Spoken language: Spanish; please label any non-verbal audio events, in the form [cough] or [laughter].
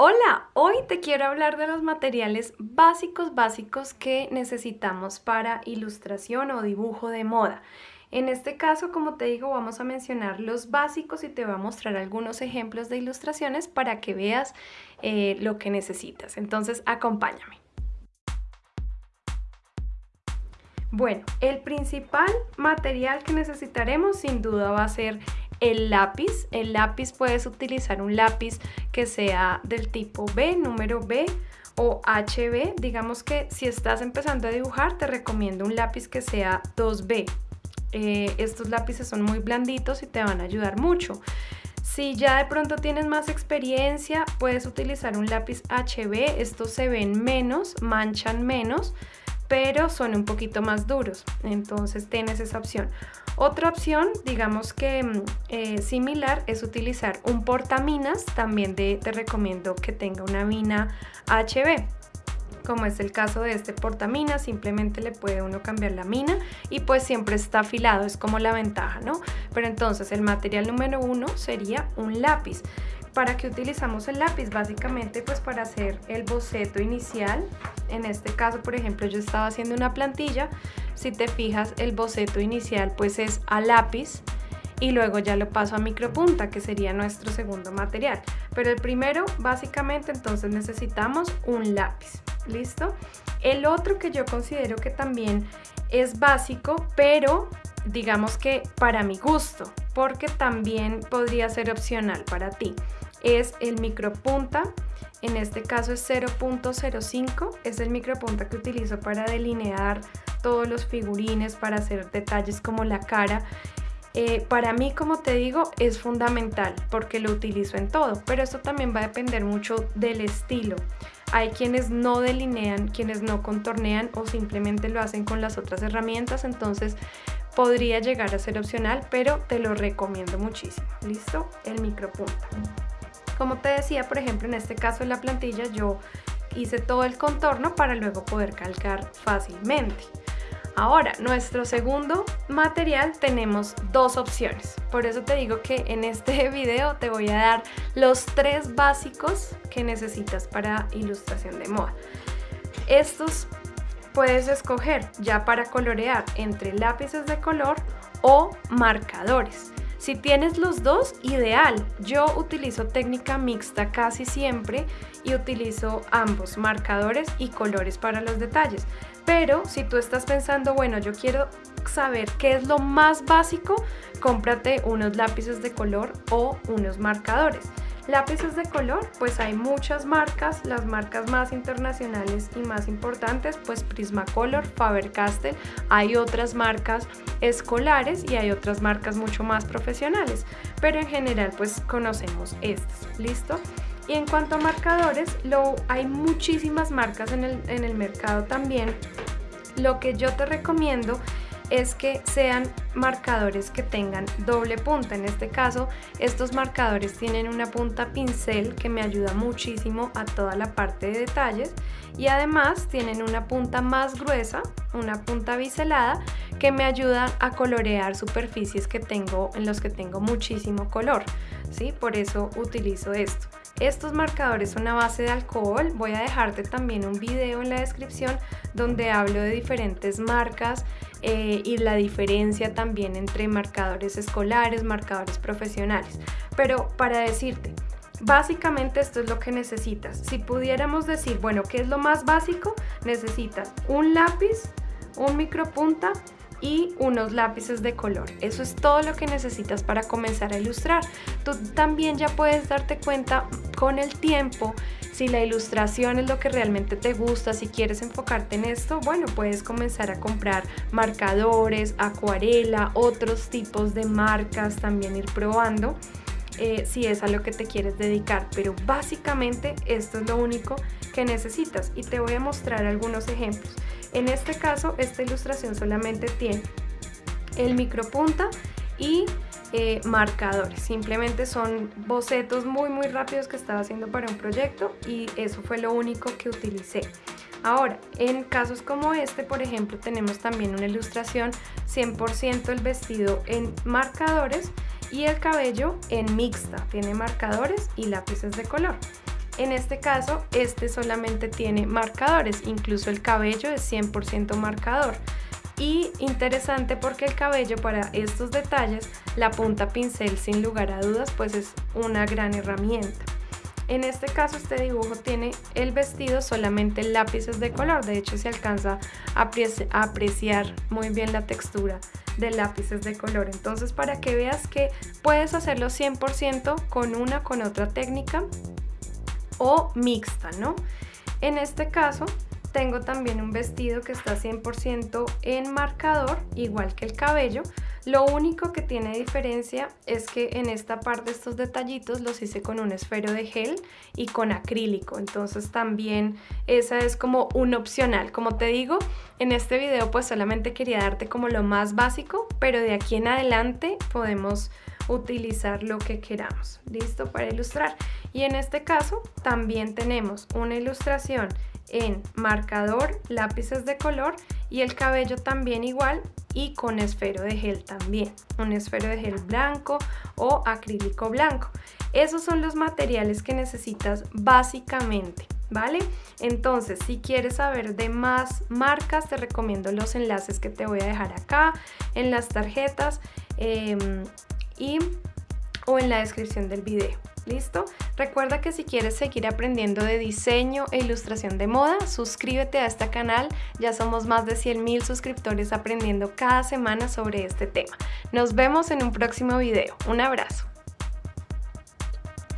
Hola, hoy te quiero hablar de los materiales básicos básicos que necesitamos para ilustración o dibujo de moda. En este caso, como te digo, vamos a mencionar los básicos y te voy a mostrar algunos ejemplos de ilustraciones para que veas eh, lo que necesitas. Entonces, acompáñame. Bueno, el principal material que necesitaremos sin duda va a ser el lápiz. El lápiz puedes utilizar un lápiz que sea del tipo B, número B o HB. Digamos que si estás empezando a dibujar te recomiendo un lápiz que sea 2B. Eh, estos lápices son muy blanditos y te van a ayudar mucho. Si ya de pronto tienes más experiencia, puedes utilizar un lápiz HB. Estos se ven menos, manchan menos, pero son un poquito más duros. Entonces tienes esa opción. Otra opción, digamos que mm, eh, similar, es utilizar un portaminas. También te recomiendo que tenga una mina HB como es el caso de este portaminas, simplemente le puede uno cambiar la mina y pues siempre está afilado, es como la ventaja, ¿no? Pero entonces el material número uno sería un lápiz. ¿Para qué utilizamos el lápiz? Básicamente pues para hacer el boceto inicial. En este caso, por ejemplo, yo estaba haciendo una plantilla. Si te fijas, el boceto inicial pues es a lápiz y luego ya lo paso a micropunta, que sería nuestro segundo material. Pero el primero, básicamente, entonces necesitamos un lápiz. ¿Listo? El otro que yo considero que también es básico, pero digamos que para mi gusto, porque también podría ser opcional para ti, es el micropunta. En este caso es 0.05, es el micropunta que utilizo para delinear todos los figurines, para hacer detalles como la cara. Eh, para mí, como te digo, es fundamental porque lo utilizo en todo, pero esto también va a depender mucho del estilo. Hay quienes no delinean, quienes no contornean o simplemente lo hacen con las otras herramientas, entonces podría llegar a ser opcional, pero te lo recomiendo muchísimo. ¿Listo? El micropunta. Como te decía, por ejemplo, en este caso de la plantilla, yo hice todo el contorno para luego poder calcar fácilmente. Ahora, nuestro segundo material tenemos dos opciones. Por eso te digo que en este [laughs] video te voy a dar los tres básicos que necesitas para ilustración de moda. Estos puedes escoger ya para colorear entre lápices de color o marcadores. Si tienes los dos, ideal. Yo utilizo técnica mixta casi siempre y utilizo ambos, marcadores y colores para los detalles. Pero si tú estás pensando, bueno, yo quiero saber qué es lo más básico, cómprate unos lápices de color o unos marcadores. Lápices de color, pues hay muchas marcas, las marcas más internacionales y más importantes, pues Prismacolor, Faber-Castell, hay otras marcas escolares y hay otras marcas mucho más profesionales, pero en general pues conocemos estas, ¿listo? Y en cuanto a marcadores, lo, hay muchísimas marcas en el, en el mercado también. Lo que yo te recomiendo es que sean marcadores que tengan doble punta. En este caso, estos marcadores tienen una punta pincel que me ayuda muchísimo a toda la parte de detalles y además tienen una punta más gruesa, una punta biselada que me ayuda a colorear superficies que tengo en los que tengo muchísimo color. ¿sí? Por eso utilizo esto. Estos marcadores son a base de alcohol. Voy a dejarte también un video en la descripción donde hablo de diferentes marcas eh, y la diferencia también entre marcadores escolares, marcadores profesionales. Pero para decirte, Básicamente esto es lo que necesitas. Si pudiéramos decir, bueno, ¿qué es lo más básico? Necesitas un lápiz, un micropunta y unos lápices de color. Eso es todo lo que necesitas para comenzar a ilustrar. Tú también ya puedes darte cuenta con el tiempo si la ilustración es lo que realmente te gusta, si quieres enfocarte en esto, bueno, puedes comenzar a comprar marcadores, acuarela, otros tipos de marcas, también ir probando. Eh, si es a lo que te quieres dedicar, pero básicamente esto es lo único que necesitas y te voy a mostrar algunos ejemplos. En este caso, esta ilustración solamente tiene el micropunta y eh, marcadores. Simplemente son bocetos muy muy rápidos que estaba haciendo para un proyecto y eso fue lo único que utilicé. Ahora, en casos como este, por ejemplo, tenemos también una ilustración 100% el vestido en marcadores y el cabello en mixta. Tiene marcadores y lápices de color. En este caso, este solamente tiene marcadores, incluso el cabello es 100% marcador. Y interesante porque el cabello para estos detalles, la punta pincel sin lugar a dudas, pues es una gran herramienta. En este caso este dibujo tiene el vestido solamente lápices de color, de hecho se alcanza a apreciar muy bien la textura de lápices de color. Entonces para que veas que puedes hacerlo 100% con una con otra técnica o mixta, ¿no? En este caso tengo también un vestido que está 100% en marcador, igual que el cabello. Lo único que tiene diferencia es que en esta parte estos detallitos los hice con un esfero de gel y con acrílico. Entonces también esa es como un opcional. Como te digo, en este video pues solamente quería darte como lo más básico, pero de aquí en adelante podemos utilizar lo que queramos. ¿Listo? Para ilustrar. Y en este caso también tenemos una ilustración en marcador, lápices de color y el cabello también igual y con esfero de gel también, un esfero de gel blanco o acrílico blanco. Esos son los materiales que necesitas básicamente, ¿vale? Entonces, si quieres saber de más marcas, te recomiendo los enlaces que te voy a dejar acá, en las tarjetas em, y, o en la descripción del video. ¿Listo? Recuerda que si quieres seguir aprendiendo de diseño e ilustración de moda, suscríbete a este canal. Ya somos más de 100 mil suscriptores aprendiendo cada semana sobre este tema. Nos vemos en un próximo video. Un abrazo.